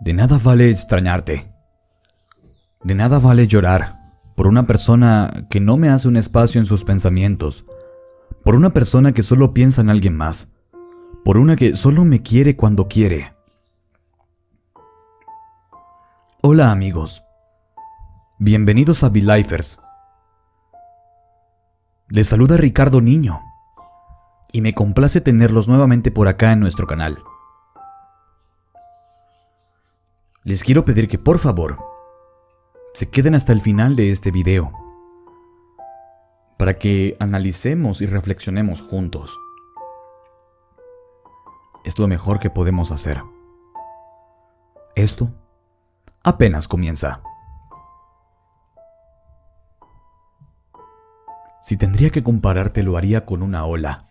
De nada vale extrañarte. De nada vale llorar por una persona que no me hace un espacio en sus pensamientos, por una persona que solo piensa en alguien más, por una que solo me quiere cuando quiere. Hola amigos, bienvenidos a Lifers. Les saluda Ricardo Niño y me complace tenerlos nuevamente por acá en nuestro canal. Les quiero pedir que por favor se queden hasta el final de este video para que analicemos y reflexionemos juntos. Es lo mejor que podemos hacer. Esto apenas comienza. Si tendría que compararte lo haría con una ola,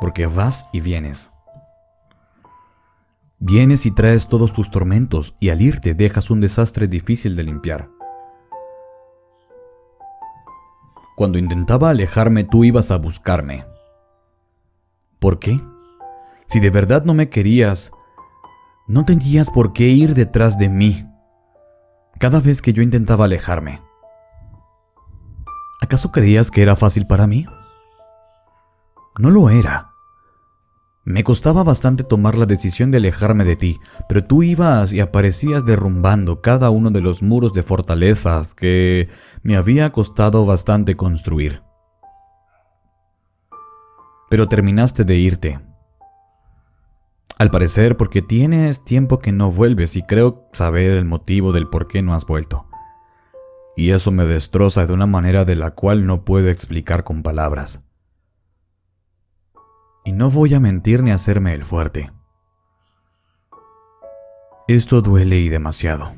porque vas y vienes. Vienes y traes todos tus tormentos y al irte dejas un desastre difícil de limpiar. Cuando intentaba alejarme tú ibas a buscarme. ¿Por qué? Si de verdad no me querías, no tenías por qué ir detrás de mí cada vez que yo intentaba alejarme. ¿Acaso creías que era fácil para mí? No lo era. Me costaba bastante tomar la decisión de alejarme de ti, pero tú ibas y aparecías derrumbando cada uno de los muros de fortalezas que me había costado bastante construir. Pero terminaste de irte. Al parecer porque tienes tiempo que no vuelves y creo saber el motivo del por qué no has vuelto. Y eso me destroza de una manera de la cual no puedo explicar con palabras. Y no voy a mentir ni hacerme el fuerte. Esto duele y demasiado.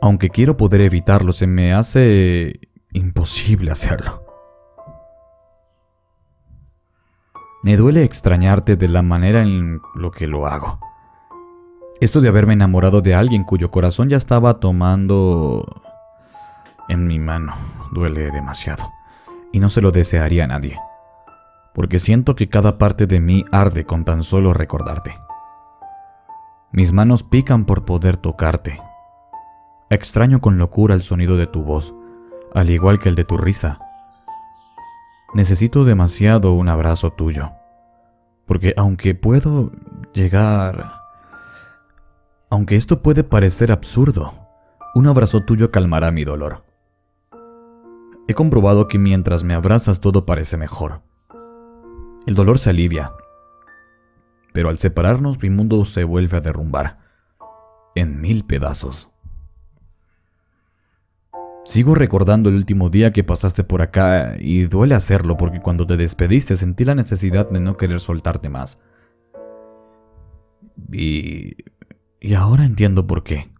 Aunque quiero poder evitarlo, se me hace imposible hacerlo. Me duele extrañarte de la manera en lo que lo hago. Esto de haberme enamorado de alguien cuyo corazón ya estaba tomando en mi mano duele demasiado. Y no se lo desearía a nadie porque siento que cada parte de mí arde con tan solo recordarte. Mis manos pican por poder tocarte. Extraño con locura el sonido de tu voz, al igual que el de tu risa. Necesito demasiado un abrazo tuyo, porque aunque puedo llegar... Aunque esto puede parecer absurdo, un abrazo tuyo calmará mi dolor. He comprobado que mientras me abrazas todo parece mejor el dolor se alivia. Pero al separarnos mi mundo se vuelve a derrumbar. En mil pedazos. Sigo recordando el último día que pasaste por acá y duele hacerlo porque cuando te despediste sentí la necesidad de no querer soltarte más. Y... y ahora entiendo por qué.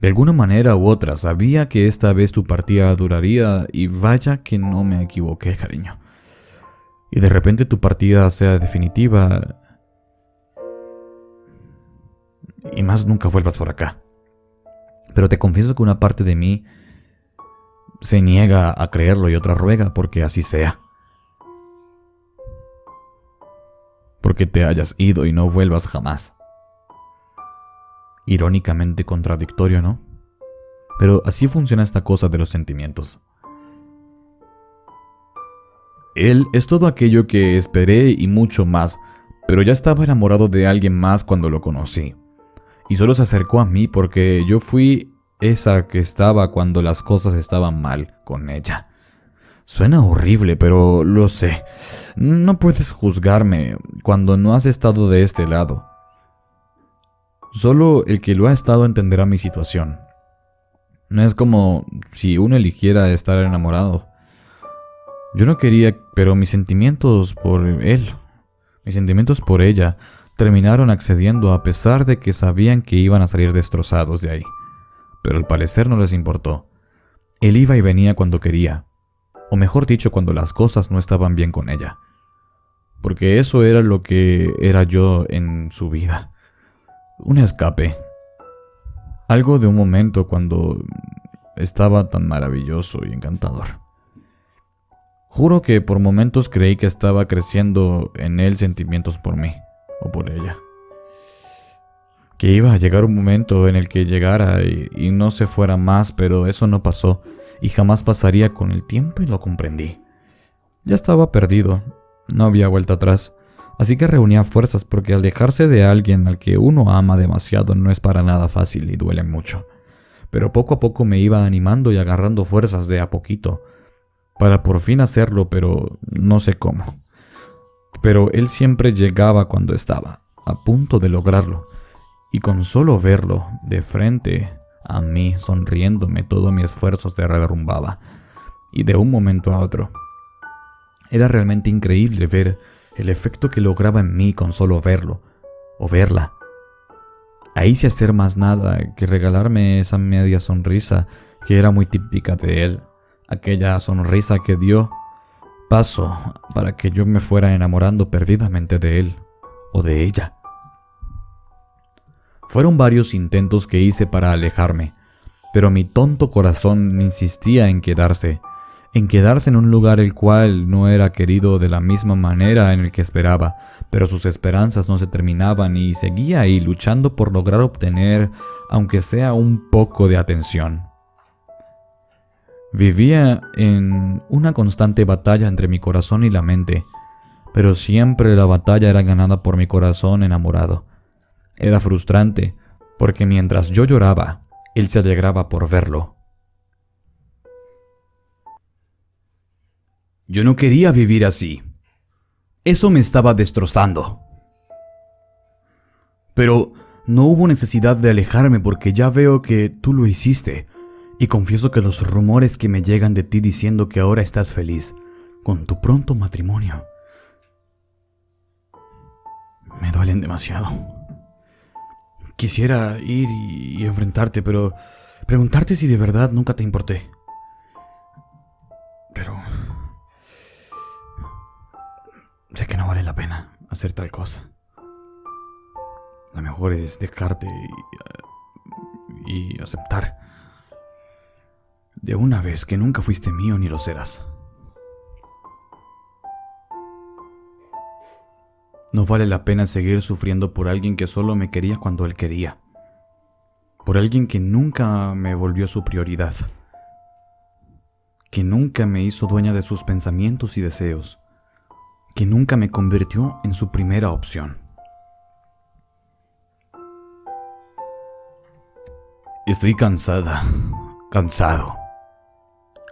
De alguna manera u otra sabía que esta vez tu partida duraría y vaya que no me equivoqué, cariño y de repente tu partida sea definitiva y más nunca vuelvas por acá. Pero te confieso que una parte de mí se niega a creerlo y otra ruega porque así sea. Porque te hayas ido y no vuelvas jamás. Irónicamente contradictorio, ¿no? Pero así funciona esta cosa de los sentimientos. Él es todo aquello que esperé y mucho más, pero ya estaba enamorado de alguien más cuando lo conocí. Y solo se acercó a mí porque yo fui esa que estaba cuando las cosas estaban mal con ella. Suena horrible, pero lo sé. No puedes juzgarme cuando no has estado de este lado. Solo el que lo ha estado entenderá mi situación. No es como si uno eligiera estar enamorado. Yo no quería, pero mis sentimientos por él, mis sentimientos por ella, terminaron accediendo a pesar de que sabían que iban a salir destrozados de ahí. Pero al parecer no les importó. Él iba y venía cuando quería, o mejor dicho, cuando las cosas no estaban bien con ella. Porque eso era lo que era yo en su vida. Un escape. Algo de un momento cuando estaba tan maravilloso y encantador. Juro que por momentos creí que estaba creciendo en él sentimientos por mí o por ella. que iba a llegar un momento en el que llegara y, no se fuera más, pero eso no pasó y jamás pasaría con el tiempo y lo comprendí. Ya estaba perdido, no había vuelta atrás, así que reunía fuerzas porque alejarse de alguien al que uno ama demasiado no es para nada fácil y duele mucho. Pero poco a poco me iba animando y agarrando fuerzas de a poquito, para por fin hacerlo, pero no sé cómo. Pero él siempre llegaba cuando estaba, a punto de lograrlo, y con solo verlo de frente a mí sonriéndome todo mi esfuerzo se derrumbaba, y de un momento a otro. Era realmente increíble ver el efecto que lograba en mí con solo verlo, o verla. Ahí sin hacer más nada que regalarme esa media sonrisa que era muy típica de él, aquella sonrisa que dio paso para que yo me fuera enamorando perdidamente de él o de ella. Fueron varios intentos que hice para alejarme, pero mi tonto corazón insistía en quedarse, en quedarse en un lugar el cual no era querido de la misma manera en el que esperaba, pero sus esperanzas no se terminaban y seguía ahí luchando por lograr obtener, aunque sea un poco de atención. Vivía en una constante batalla entre mi corazón y la mente, pero siempre la batalla era ganada por mi corazón enamorado. Era frustrante, porque mientras yo lloraba, él se alegraba por verlo. Yo no quería vivir así. Eso me estaba destrozando. Pero no hubo necesidad de alejarme porque ya veo que tú lo hiciste. Y confieso que los rumores que me llegan de ti diciendo que ahora estás feliz con tu pronto matrimonio me duelen demasiado. Quisiera ir y, enfrentarte, pero preguntarte si de verdad nunca te importé. Pero... Sé que no vale la pena hacer tal cosa. Lo mejor es dejarte y, y aceptar de una vez que nunca fuiste mío ni lo serás. No vale la pena seguir sufriendo por alguien que solo me quería cuando él quería. Por alguien que nunca me volvió su prioridad. Que nunca me hizo dueña de sus pensamientos y deseos. Que nunca me convirtió en su primera opción. Estoy cansada, cansado,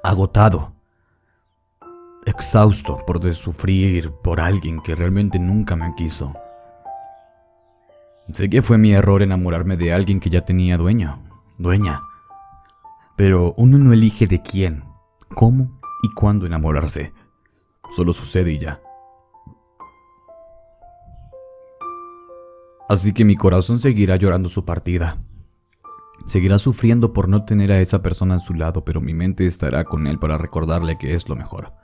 agotado exhausto por de sufrir por alguien que realmente nunca me quiso. Sé que fue mi error enamorarme de alguien que ya tenía dueño, dueña. Pero uno no elige de quién, cómo y cuándo enamorarse. Solo sucede y ya. Así que mi corazón seguirá llorando su partida. Seguirá sufriendo por no tener a esa persona a su lado, pero mi mente estará con él para recordarle que es lo mejor.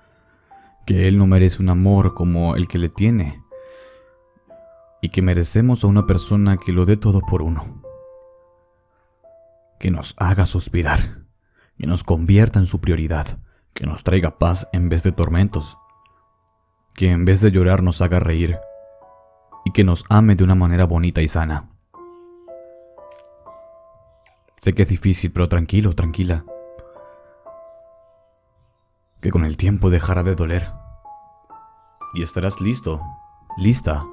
Que él no merece un amor como el que le tiene. Y que merecemos a una persona que lo dé todo por uno, que nos haga suspirar, que nos convierta en su prioridad, que nos traiga paz en vez de tormentos, que en vez de llorar nos haga reír. Y que nos ame de una manera bonita y sana. Sé que es difícil, pero tranquilo, tranquila que con el tiempo dejará de doler. Y estarás listo, lista,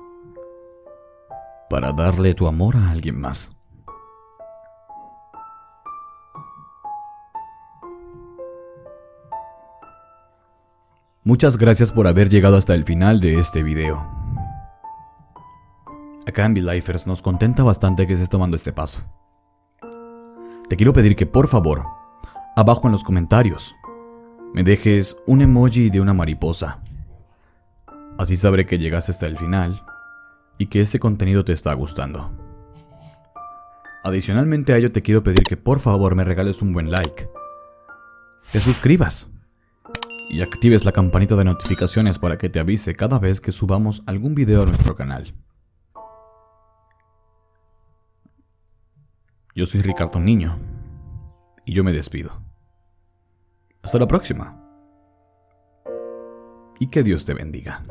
para darle tu amor a alguien más. Muchas gracias por haber llegado hasta el final de este video. Acá en V-Lifers nos contenta bastante que estés tomando este paso. Te quiero pedir que por favor, abajo en los comentarios, me dejes un emoji de una mariposa. Así sabré que llegaste hasta el final y que este contenido te está gustando. Adicionalmente a ello te quiero pedir que por favor me regales un buen like, te suscribas y actives la campanita de notificaciones para que te avise cada vez que subamos algún video a nuestro canal. Yo soy Ricardo Niño y yo me despido. Hasta la próxima. Y que Dios te bendiga.